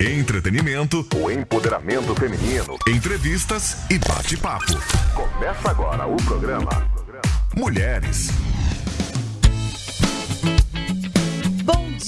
Entretenimento, o empoderamento feminino, entrevistas e bate-papo. Começa agora o programa. Mulheres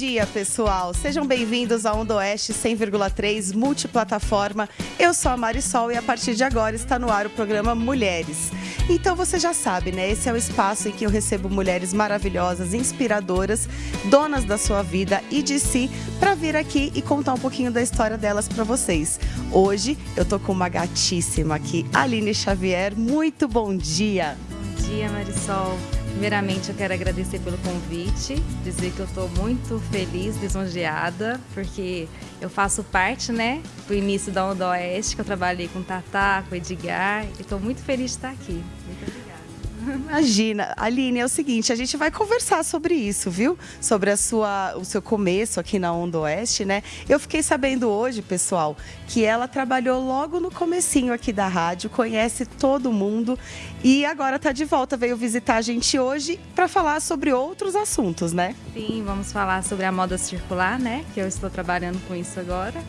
dia, pessoal! Sejam bem-vindos ao Onda Oeste 100,3 multiplataforma. Eu sou a Marisol e a partir de agora está no ar o programa Mulheres. Então você já sabe, né? Esse é o espaço em que eu recebo mulheres maravilhosas, inspiradoras, donas da sua vida e de si, para vir aqui e contar um pouquinho da história delas para vocês. Hoje eu tô com uma gatíssima aqui, Aline Xavier. Muito bom dia! Bom dia, Marisol. Primeiramente, eu quero agradecer pelo convite, dizer que eu estou muito feliz, lisonjeada, porque eu faço parte, né, do início da Onda Oeste, que eu trabalhei com Tatá, com Edgar, e estou muito feliz de estar aqui. Imagina, Aline, é o seguinte, a gente vai conversar sobre isso, viu? Sobre a sua, o seu começo aqui na Onda Oeste, né? Eu fiquei sabendo hoje, pessoal, que ela trabalhou logo no comecinho aqui da rádio, conhece todo mundo e agora está de volta, veio visitar a gente hoje para falar sobre outros assuntos, né? Sim, vamos falar sobre a moda circular, né? Que eu estou trabalhando com isso agora.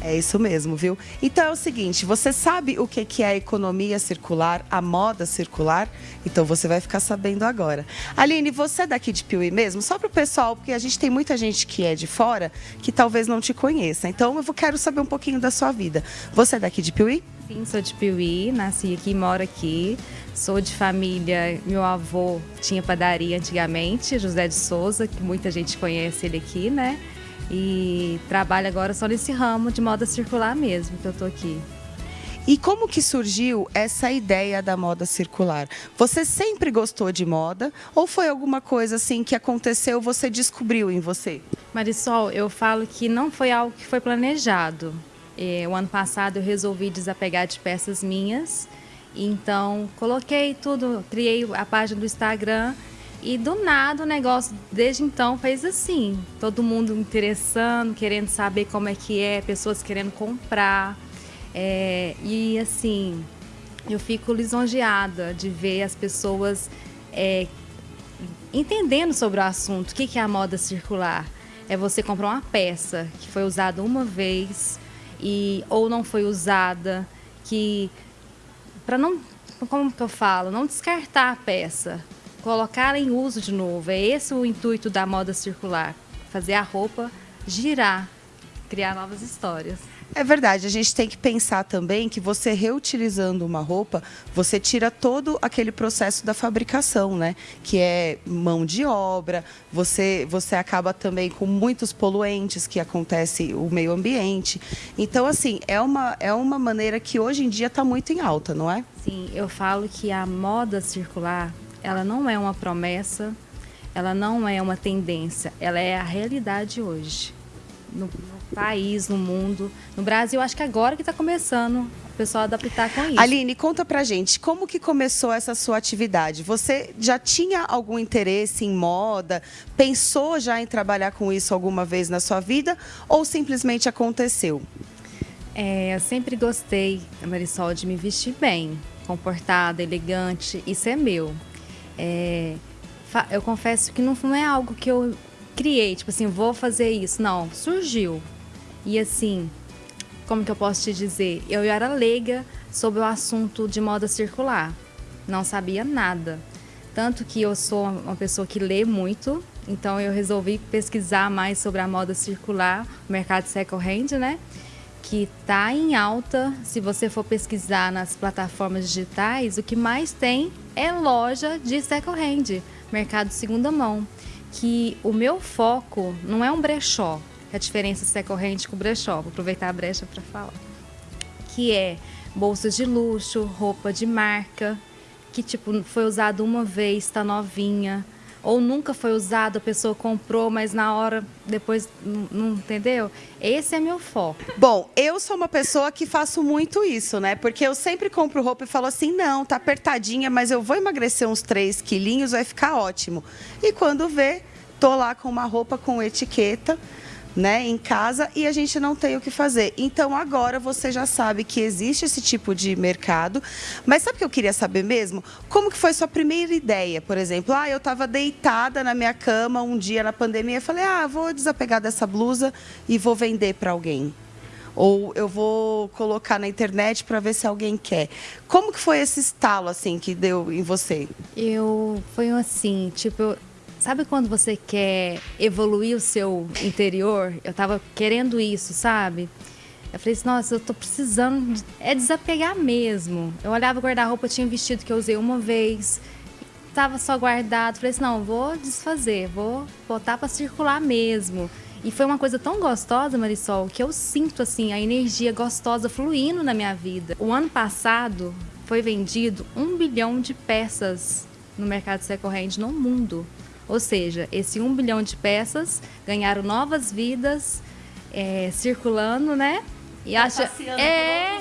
É isso mesmo, viu? Então é o seguinte, você sabe o que é a economia circular, a moda circular? Então você vai ficar sabendo agora. Aline, você é daqui de Piuí mesmo? Só para o pessoal, porque a gente tem muita gente que é de fora que talvez não te conheça. Então eu quero saber um pouquinho da sua vida. Você é daqui de Piuí? Sim, sou de Piuí, nasci aqui, moro aqui. Sou de família, meu avô tinha padaria antigamente, José de Souza, que muita gente conhece ele aqui, né? E trabalho agora só nesse ramo de moda circular mesmo que eu tô aqui. E como que surgiu essa ideia da moda circular? Você sempre gostou de moda ou foi alguma coisa assim que aconteceu, você descobriu em você? Marisol, eu falo que não foi algo que foi planejado. É, o ano passado eu resolvi desapegar de peças minhas, então coloquei tudo, criei a página do Instagram e do nada o negócio, desde então, fez assim. Todo mundo interessando, querendo saber como é que é, pessoas querendo comprar. É, e assim, eu fico lisonjeada de ver as pessoas é, entendendo sobre o assunto. O que é a moda circular? É você comprar uma peça que foi usada uma vez e ou não foi usada, que para não, como que eu falo, não descartar a peça, colocar em uso de novo. É esse o intuito da moda circular, fazer a roupa girar, criar novas histórias. É verdade, a gente tem que pensar também que você reutilizando uma roupa, você tira todo aquele processo da fabricação, né? Que é mão de obra, você, você acaba também com muitos poluentes que acontece o meio ambiente. Então, assim, é uma, é uma maneira que hoje em dia está muito em alta, não é? Sim, eu falo que a moda circular ela não é uma promessa, ela não é uma tendência, ela é a realidade hoje. No, no país, no mundo. No Brasil, acho que agora que está começando o pessoal a adaptar com isso. Aline, conta pra gente, como que começou essa sua atividade? Você já tinha algum interesse em moda? Pensou já em trabalhar com isso alguma vez na sua vida? Ou simplesmente aconteceu? É, eu sempre gostei, Marisol, de me vestir bem, comportada, elegante. Isso é meu. É, eu confesso que não, não é algo que eu criei, tipo assim, vou fazer isso. Não, surgiu. E assim, como que eu posso te dizer? Eu era leiga sobre o assunto de moda circular. Não sabia nada. Tanto que eu sou uma pessoa que lê muito, então eu resolvi pesquisar mais sobre a moda circular, o mercado second hand, né? Que está em alta. Se você for pesquisar nas plataformas digitais, o que mais tem é loja de second hand, mercado segunda mão. Que o meu foco não é um brechó, é a diferença second hand com brechó, vou aproveitar a brecha para falar. Que é bolsas de luxo, roupa de marca, que tipo foi usado uma vez, está novinha, ou nunca foi usado, a pessoa comprou, mas na hora depois não, entendeu? Esse é meu foco. Bom, eu sou uma pessoa que faço muito isso, né? Porque eu sempre compro roupa e falo assim: não, tá apertadinha, mas eu vou emagrecer uns 3 quilinhos, vai ficar ótimo. E quando vê, tô lá com uma roupa com etiqueta né, em casa e a gente não tem o que fazer. Então agora você já sabe que existe esse tipo de mercado, mas sabe o que eu queria saber mesmo? Como que foi sua primeira ideia, por exemplo? Ah, eu estava deitada na minha cama um dia na pandemia, falei: "Ah, vou desapegar dessa blusa e vou vender para alguém" ou eu vou colocar na internet para ver se alguém quer. Como que foi esse estalo assim que deu em você? Eu foi assim, tipo, sabe quando você quer evoluir o seu interior? Eu tava querendo isso, sabe? Eu falei assim, nossa, eu tô precisando, de... é desapegar mesmo. Eu olhava o guarda-roupa, tinha um vestido que eu usei uma vez, tava só guardado. Falei assim, não, vou desfazer, vou botar para circular mesmo. E foi uma coisa tão gostosa, Marisol, que eu sinto assim a energia gostosa fluindo na minha vida. O ano passado foi vendido um bilhão de peças no mercado second-hand no mundo. Ou seja, esse um bilhão de peças ganharam novas vidas, é, circulando, né? E tá acha é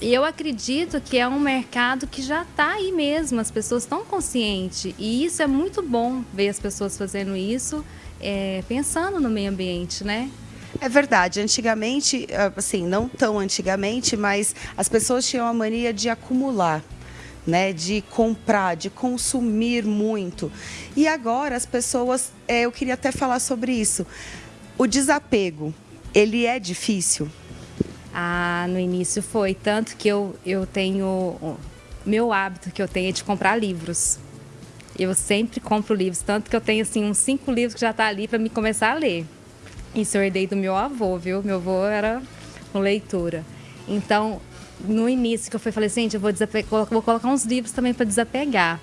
e eu acredito que é um mercado que já está aí mesmo as pessoas estão conscientes e isso é muito bom ver as pessoas fazendo isso é, pensando no meio ambiente, né? É verdade. Antigamente, assim, não tão antigamente, mas as pessoas tinham a mania de acumular. Né, de comprar, de consumir muito. E agora as pessoas, é, eu queria até falar sobre isso. O desapego, ele é difícil? Ah, no início foi, tanto que eu, eu tenho, meu hábito que eu tenho é de comprar livros. Eu sempre compro livros, tanto que eu tenho assim uns cinco livros que já tá ali para me começar a ler. Isso eu herdei do meu avô, viu? Meu avô era com leitura. Então, no início que eu falei gente, eu vou, vou colocar uns livros também para desapegar.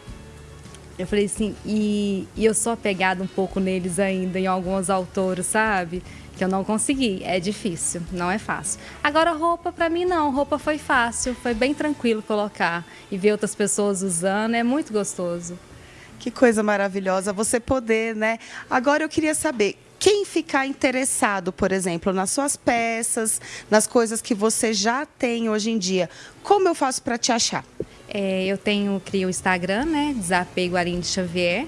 Eu falei assim, e, e eu sou apegada um pouco neles ainda, em alguns autores, sabe? Que eu não consegui. É difícil, não é fácil. Agora, roupa, para mim, não. Roupa foi fácil, foi bem tranquilo colocar. E ver outras pessoas usando é muito gostoso. Que coisa maravilhosa você poder, né? Agora eu queria saber, quem ficar interessado, por exemplo, nas suas peças, nas coisas que você já tem hoje em dia, como eu faço para te achar? É, eu tenho, crio o Instagram, né? Desapego Aline Xavier.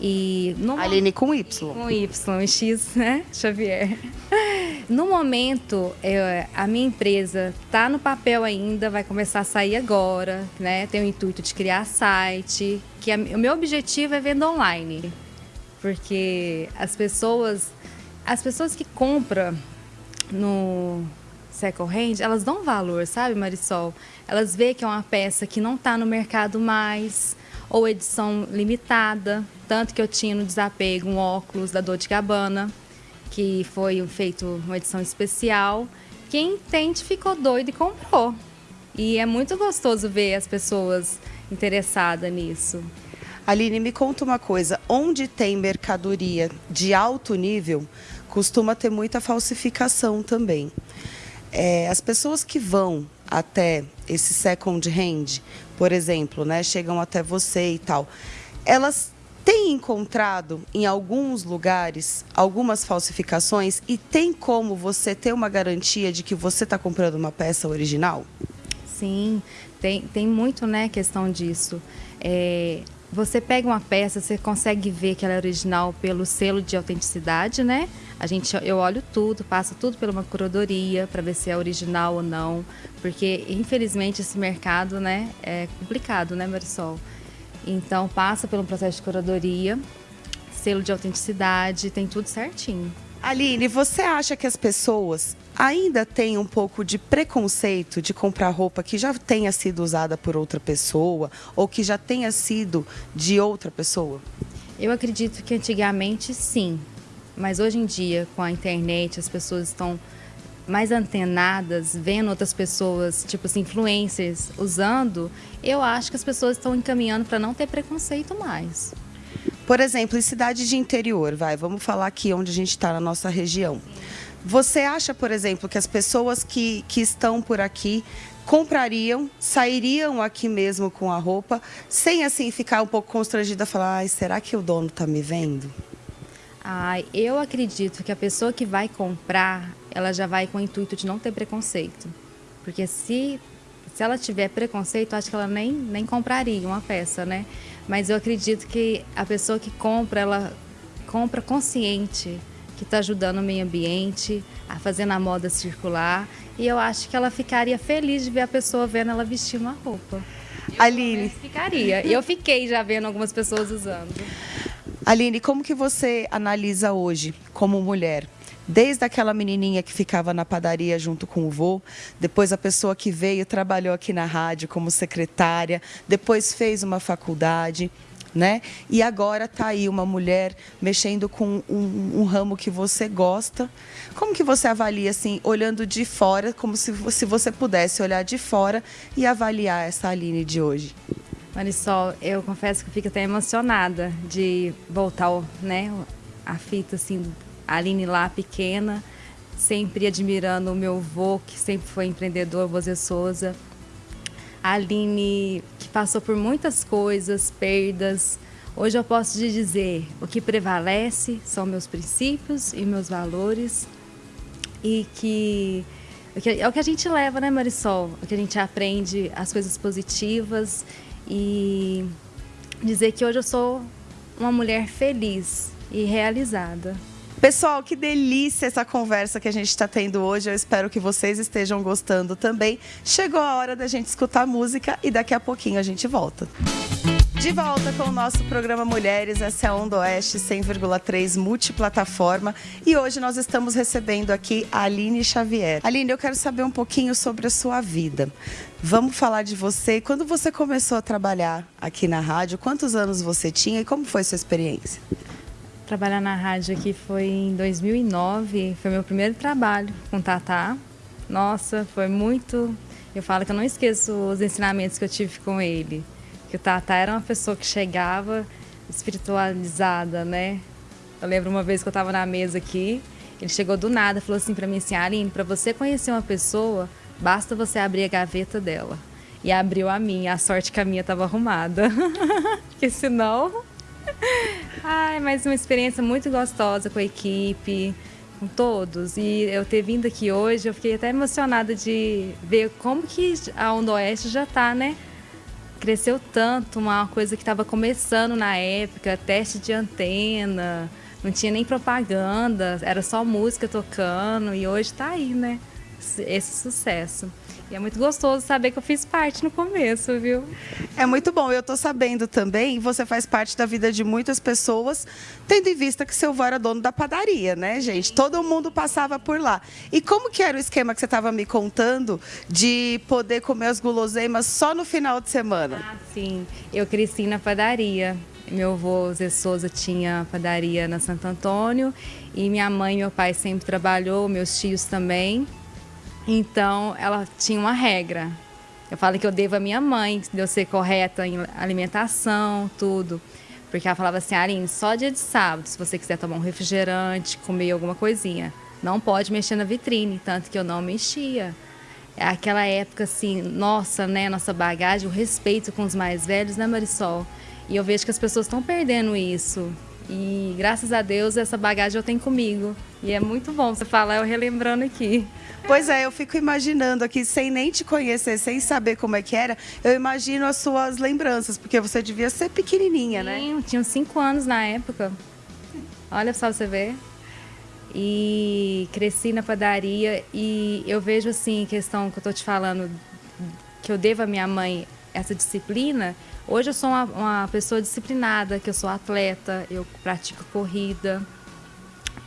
E no Aline com Y. Com Y, X, né? Xavier. No momento, eu, a minha empresa está no papel ainda, vai começar a sair agora, né? Tem o intuito de criar site, que a, o meu objetivo é venda online. Porque as pessoas, as pessoas que compram no second hand, elas dão valor, sabe, Marisol? Elas veem que é uma peça que não está no mercado mais, ou edição limitada. Tanto que eu tinha no desapego um óculos da Dor de Gabbana, que foi feito uma edição especial. Quem entende ficou doido e comprou. E é muito gostoso ver as pessoas interessadas nisso. Aline, me conta uma coisa: onde tem mercadoria de alto nível, costuma ter muita falsificação também. É, as pessoas que vão até esse second hand, por exemplo, né, chegam até você e tal, elas tem encontrado em alguns lugares algumas falsificações e tem como você ter uma garantia de que você está comprando uma peça original? Sim, tem, tem muito né, questão disso. É, você pega uma peça, você consegue ver que ela é original pelo selo de autenticidade, né? A gente, eu olho tudo, passo tudo por uma curadoria para ver se é original ou não, porque infelizmente esse mercado, né, é complicado, né, Marisol? Então passa pelo processo de curadoria, selo de autenticidade, tem tudo certinho. Aline, você acha que as pessoas ainda têm um pouco de preconceito de comprar roupa que já tenha sido usada por outra pessoa ou que já tenha sido de outra pessoa? Eu acredito que antigamente sim, mas hoje em dia, com a internet, as pessoas estão mais antenadas, vendo outras pessoas, tipo assim, influencers, usando, eu acho que as pessoas estão encaminhando para não ter preconceito mais. Por exemplo, em cidade de interior, vai, vamos falar aqui onde a gente está na nossa região. Você acha, por exemplo, que as pessoas que, que estão por aqui comprariam, sairiam aqui mesmo com a roupa, sem assim ficar um pouco constrangida, falar, ai, será que o dono está me vendo? Ah, eu acredito que a pessoa que vai comprar, ela já vai com o intuito de não ter preconceito. Porque se, se ela tiver preconceito, acho que ela nem, nem compraria uma peça, né? Mas eu acredito que a pessoa que compra, ela compra consciente que está ajudando o meio ambiente, a fazer a moda circular. E eu acho que ela ficaria feliz de ver a pessoa vendo ela vestir uma roupa. Eu Aline. Ficaria. E eu fiquei já vendo algumas pessoas usando. Aline, como que você analisa hoje, como mulher? Desde aquela menininha que ficava na padaria junto com o vô, depois a pessoa que veio trabalhou aqui na rádio como secretária, depois fez uma faculdade, né? E agora está aí uma mulher mexendo com um, um, ramo que você gosta. Como que você avalia, assim, olhando de fora, como se, se você pudesse olhar de fora e avaliar essa Aline de hoje? Marisol, eu confesso que eu fico até emocionada de voltar, né, a fita assim, a Aline lá pequena, sempre admirando o meu avô, que sempre foi empreendedor, Vozê Souza. A Aline, que passou por muitas coisas, perdas. Hoje eu posso te dizer, o que prevalece são meus princípios e meus valores. E que é o que a gente leva, né, Marisol? O que a gente aprende, as coisas positivas e dizer que hoje eu sou uma mulher feliz e realizada. Pessoal, que delícia essa conversa que a gente está tendo hoje. Eu espero que vocês estejam gostando também. Chegou a hora da gente escutar música e daqui a pouquinho a gente volta. De volta com o nosso programa Mulheres, essa é a Onda Oeste 100,3 multiplataforma e hoje nós estamos recebendo aqui a Aline Xavier. Aline, eu quero saber um pouquinho sobre a sua vida. Vamos falar de você. Quando você começou a trabalhar aqui na rádio, quantos anos você tinha e como foi sua experiência? Trabalhar na rádio aqui foi em 2009, foi meu primeiro trabalho com Tatá. Nossa, foi muito. Eu falo que eu não esqueço os ensinamentos que eu tive com ele que o Tata era uma pessoa que chegava espiritualizada, né? Eu lembro uma vez que eu estava na mesa aqui, ele chegou do nada, falou assim para mim assim, Aline, para você conhecer uma pessoa, basta você abrir a gaveta dela. E abriu a minha, a sorte que a minha estava arrumada. Porque senão... Ai, mas uma experiência muito gostosa com a equipe, com todos. E eu ter vindo aqui hoje, eu fiquei até emocionada de ver como que a Onda Oeste já está, né? Cresceu tanto, uma coisa que estava começando na época, teste de antena, não tinha nem propaganda, era só música tocando e hoje está aí, né? Esse sucesso. E é muito gostoso saber que eu fiz parte no começo, viu? É muito bom. Eu estou sabendo também, você faz parte da vida de muitas pessoas, tendo em vista que seu avô era dono da padaria, né, gente? Todo mundo passava por lá. E como que era o esquema que você estava me contando de poder comer as guloseimas só no final de semana? Ah, sim. Eu cresci na padaria. Meu avô Zé Souza tinha padaria na Santo Antônio e minha mãe e meu pai sempre trabalhou, meus tios também. Então, ela tinha uma regra. Eu falo que eu devo a minha mãe, de eu ser correta em alimentação, tudo. Porque ela falava assim, Aline, só dia de sábado, se você quiser tomar um refrigerante, comer alguma coisinha, não pode mexer na vitrine, tanto que eu não mexia. É aquela época assim, nossa, né, nossa bagagem, o respeito com os mais velhos, né, Marisol? E eu vejo que as pessoas estão perdendo isso. E graças a Deus essa bagagem eu tenho comigo. E é muito bom você falar, eu relembrando aqui. Pois é, eu fico imaginando aqui, sem nem te conhecer, sem saber como é que era, eu imagino as suas lembranças, porque você devia ser pequenininha, Sim, né? Sim, tinha cinco anos na época. Olha só você ver. E cresci na padaria e eu vejo assim, questão que eu tô te falando, que eu devo à minha mãe essa disciplina. Hoje eu sou uma, uma pessoa disciplinada, que eu sou atleta, eu pratico corrida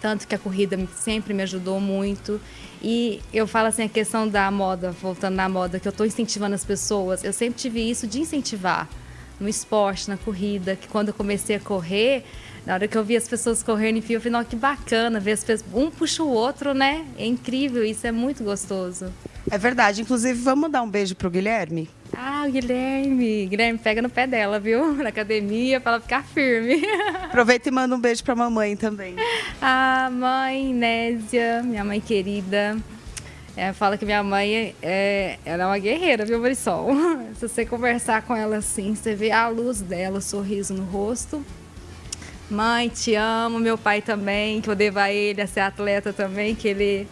tanto que a corrida sempre me ajudou muito. E eu falo assim, a questão da moda, voltando na moda, que eu estou incentivando as pessoas, eu sempre tive isso de incentivar no esporte, na corrida, que quando eu comecei a correr, na hora que eu vi as pessoas correndo em fio, eu falei, que bacana ver as pessoas, um puxa o outro, né? É incrível, isso é muito gostoso. É verdade, inclusive vamos dar um beijo pro Guilherme? Ah, o Guilherme. Guilherme pega no pé dela, viu? Na academia, para ela ficar firme. Aproveita e manda um beijo pra mamãe também. A mãe Nésia, minha mãe querida. É, fala que minha mãe é, ela é uma guerreira, viu, Marisol? Se você conversar com ela assim, você vê a luz dela, o sorriso no rosto. Mãe, te amo. Meu pai também, que eu devo a ele a ser atleta também, que ele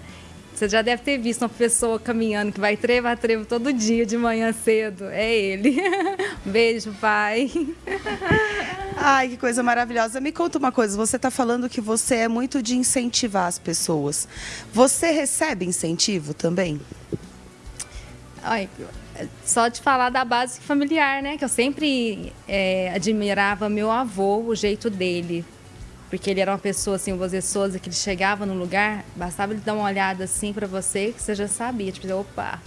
Você já deve ter visto uma pessoa caminhando que vai trevo a trevo todo dia de manhã cedo. É ele. Beijo, pai. Ai, que coisa maravilhosa. Me conta uma coisa, você está falando que você é muito de incentivar as pessoas. Você recebe incentivo também? Ai, só de falar da base familiar, né? Que eu sempre é, admirava meu avô, o jeito dele. Porque ele era uma pessoa assim, o José Souza, que ele chegava no lugar, bastava ele dar uma olhada assim para você, que você já sabia. Tipo, opa,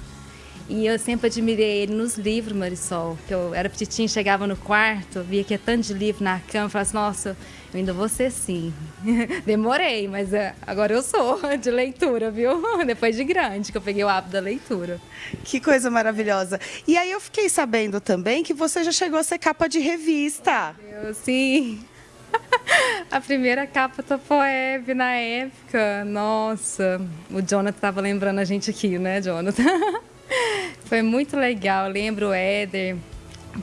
e eu sempre admirei ele nos livros, Marisol. Que eu era petitinha, chegava no quarto, via que é tanto de livro na cama, falava assim, nossa, eu ainda vou ser sim. Demorei, mas é, agora eu sou de leitura, viu? Depois de grande, que eu peguei o hábito da leitura. Que coisa maravilhosa. E aí eu fiquei sabendo também que você já chegou a ser capa de revista. Eu, sim. A primeira capa da Poeb na época. Nossa, o Jonathan estava lembrando a gente aqui, né, Jonathan? Foi muito legal. Eu lembro o Éder,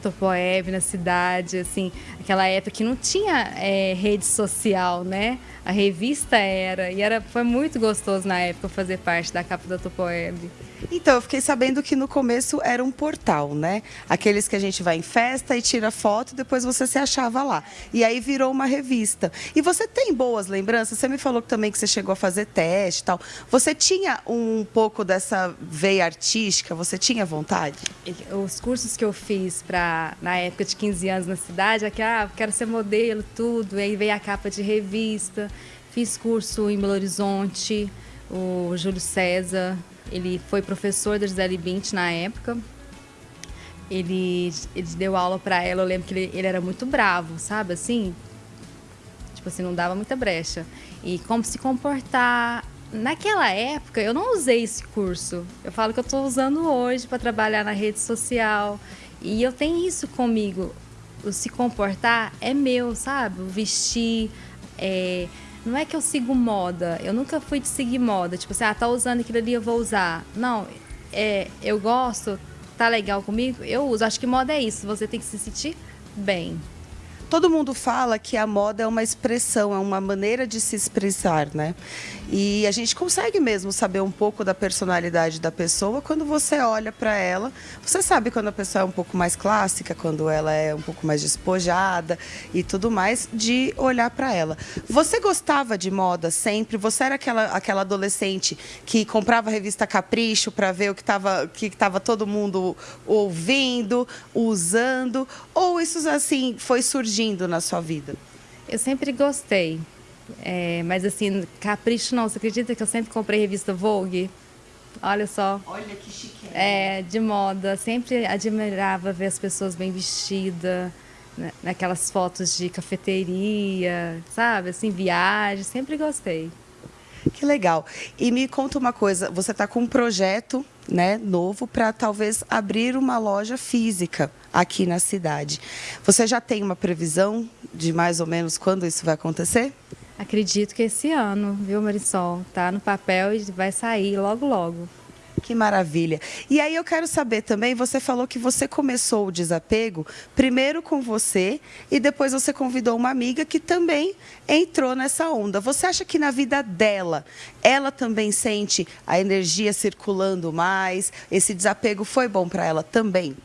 Topoeb na cidade, assim, aquela época que não tinha é, rede social, né? A revista era, e era, foi muito gostoso na época fazer parte da capa da Topoeb. Então, eu fiquei sabendo que no começo era um portal, né? Aqueles que a gente vai em festa e tira foto e depois você se achava lá. E aí virou uma revista. E você tem boas lembranças? Você me falou também que você chegou a fazer teste e tal. Você tinha um pouco dessa veia artística? Você tinha vontade? Os cursos que eu fiz para na época de 15 anos na cidade, é que ah, quero ser modelo, tudo. E aí veio a capa de revista. Fiz curso em Belo Horizonte, o Júlio César, ele foi professor da Gisele Bint na época. Ele, ele deu aula para ela, eu lembro que ele, ele era muito bravo, sabe? Assim, tipo assim, não dava muita brecha. E como se comportar. Naquela época, eu não usei esse curso. Eu falo que eu estou usando hoje para trabalhar na rede social. E eu tenho isso comigo. O se comportar é meu, sabe? O vestir, é, não é que eu sigo moda, eu nunca fui de seguir moda, tipo assim, ah, tá usando aquilo ali, eu vou usar. Não, é, eu gosto, tá legal comigo, eu uso. Acho que moda é isso, você tem que se sentir bem. Todo mundo fala que a moda é uma expressão, é uma maneira de se expressar, né? E a gente consegue mesmo saber um pouco da personalidade da pessoa quando você olha para ela. Você sabe quando a pessoa é um pouco mais clássica, quando ela é um pouco mais despojada e tudo mais, de olhar para ela. Você gostava de moda sempre? Você era aquela, aquela adolescente que comprava a revista Capricho para ver o que estava que tava todo mundo ouvindo, usando? Ou isso assim foi surgindo na sua vida? Eu sempre gostei. É, mas assim, capricho não. Você acredita que eu sempre comprei revista Vogue? Olha só. Olha que chique. É, de moda. Sempre admirava ver as pessoas bem vestidas, né, naquelas fotos de cafeteria, sabe? Assim, viagem. Sempre gostei. Que legal. E me conta uma coisa, você está com um projeto né, novo para talvez abrir uma loja física aqui na cidade. Você já tem uma previsão de mais ou menos quando isso vai acontecer? Acredito que esse ano, viu, Marisol? Tá no papel e vai sair logo, logo. Que maravilha. E aí eu quero saber também, você falou que você começou o desapego primeiro com você e depois você convidou uma amiga que também entrou nessa onda. Você acha que na vida dela, ela também sente a energia circulando mais? Esse desapego foi bom para ela também?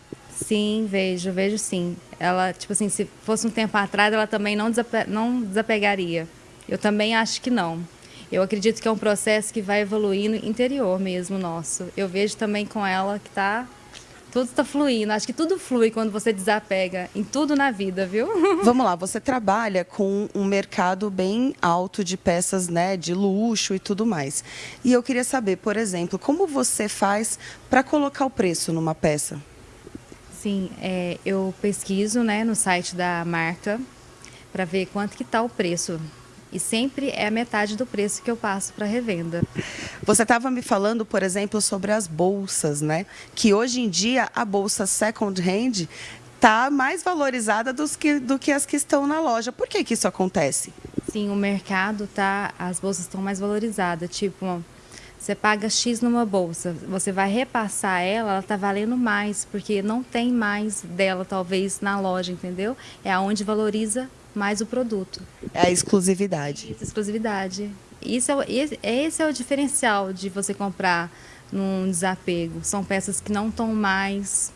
Sim, vejo, vejo sim. Ela, tipo assim, se fosse um tempo atrás, ela também não, desape não desapegaria. Eu também acho que não. Eu acredito que é um processo que vai evoluindo interior mesmo nosso. Eu vejo também com ela que tá tudo está fluindo. Acho que tudo flui quando você desapega em tudo na vida, viu? Vamos lá, você trabalha com um mercado bem alto de peças, né, de luxo e tudo mais. E eu queria saber, por exemplo, como você faz para colocar o preço numa peça? Sim, é, eu pesquiso, né, no site da marca para ver quanto que está o preço e sempre é a metade do preço que eu passo para revenda. Você estava me falando, por exemplo, sobre as bolsas, né? Que hoje em dia a bolsa second hand está mais valorizada dos que, do que as que estão na loja. Por que, que isso acontece? Sim, o mercado tá, as bolsas estão mais valorizadas. Tipo, você paga X numa bolsa, você vai repassar ela, ela está valendo mais, porque não tem mais dela, talvez, na loja, entendeu? É aonde valoriza mais o produto. É a exclusividade. Isso, exclusividade. isso é, esse é o diferencial de você comprar num desapego. São peças que não estão mais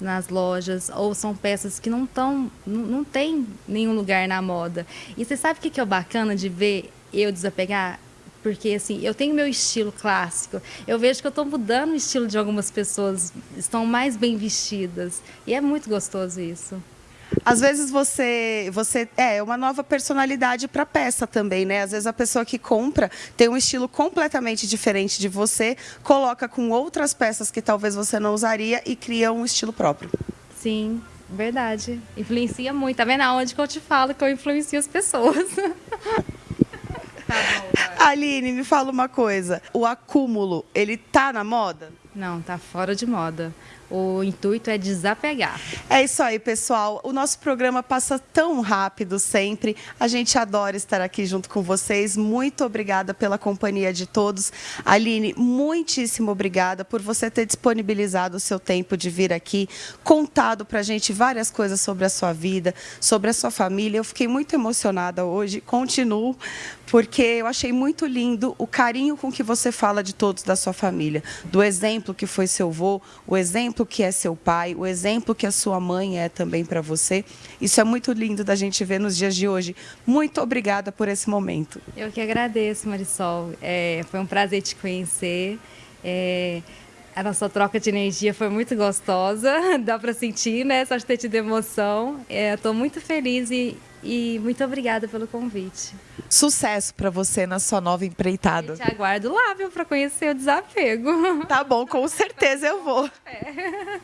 nas lojas ou são peças que não estão, não, não tem nenhum lugar na moda. E você sabe o que é o bacana de ver eu desapegar? Porque assim, eu tenho meu estilo clássico. Eu vejo que eu estou mudando o estilo de algumas pessoas, estão mais bem vestidas. E é muito gostoso isso. Às vezes você, você é uma nova personalidade para peça também, né? Às vezes a pessoa que compra tem um estilo completamente diferente de você, coloca com outras peças que talvez você não usaria e cria um estilo próprio. Sim, verdade. Influencia muito. Tá vendo aonde que eu te falo que eu influencio as pessoas? tá bom, Aline, me fala uma coisa. O acúmulo, ele tá na moda? Não, tá fora de moda. O intuito é desapegar. É isso aí, pessoal. O nosso programa passa tão rápido sempre. A gente adora estar aqui junto com vocês. Muito obrigada pela companhia de todos. Aline, muitíssimo obrigada por você ter disponibilizado o seu tempo de vir aqui, contado para a gente várias coisas sobre a sua vida, sobre a sua família. Eu fiquei muito emocionada hoje. Continuo, porque eu achei muito lindo o carinho com que você fala de todos da sua família, do exemplo que foi seu avô, o exemplo que é seu pai, o exemplo que a sua mãe é também para você. Isso é muito lindo da gente ver nos dias de hoje. Muito obrigada por esse momento. Eu que agradeço, Marisol. É, foi um prazer te conhecer. É, a nossa troca de energia foi muito gostosa, dá para sentir, né? Só de ter tido emoção. Estou é, muito feliz e e muito obrigada pelo convite. Sucesso para você na sua nova empreitada. Eu te aguardo lá, viu, para conhecer o desapego. Tá bom, com certeza eu vou. É.